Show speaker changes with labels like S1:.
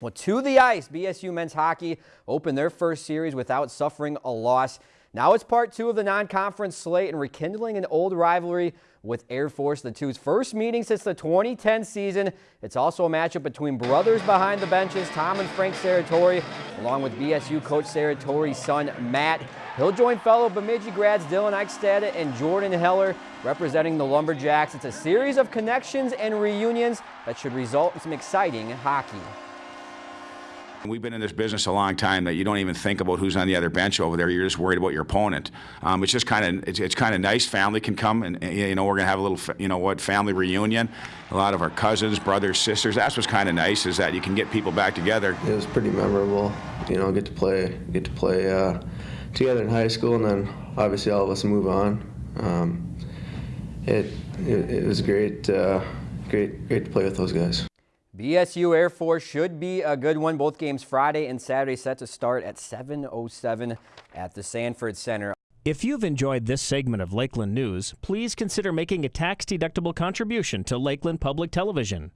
S1: Well, to the ice, BSU men's hockey opened their first series without suffering a loss. Now it's part two of the non-conference slate and rekindling an old rivalry with Air Force, the two's first meeting since the 2010 season. It's also a matchup between brothers behind the benches, Tom and Frank Serratore, along with BSU coach Serratore's son, Matt. He'll join fellow Bemidji grads Dylan Eichstad and Jordan Heller representing the Lumberjacks. It's a series of connections and reunions that should result in some exciting hockey.
S2: We've been in this business a long time that you don't even think about who's on the other bench over there. You're just worried about your opponent. Um, it's just kind of it's, it's kind of nice. Family can come and you know we're gonna have a little you know what family reunion. A lot of our cousins, brothers, sisters. That's what's kind of nice is that you can get people back together.
S3: It was pretty memorable. You know, get to play get to play uh, together in high school, and then obviously all of us move on. Um, it, it, it was great, uh, great, great to play with those guys.
S1: BSU Air Force should be a good one. Both games Friday and Saturday set to start at 7.07 at the Sanford Center.
S4: If you've enjoyed this segment of Lakeland News, please consider making a tax-deductible contribution to Lakeland Public Television.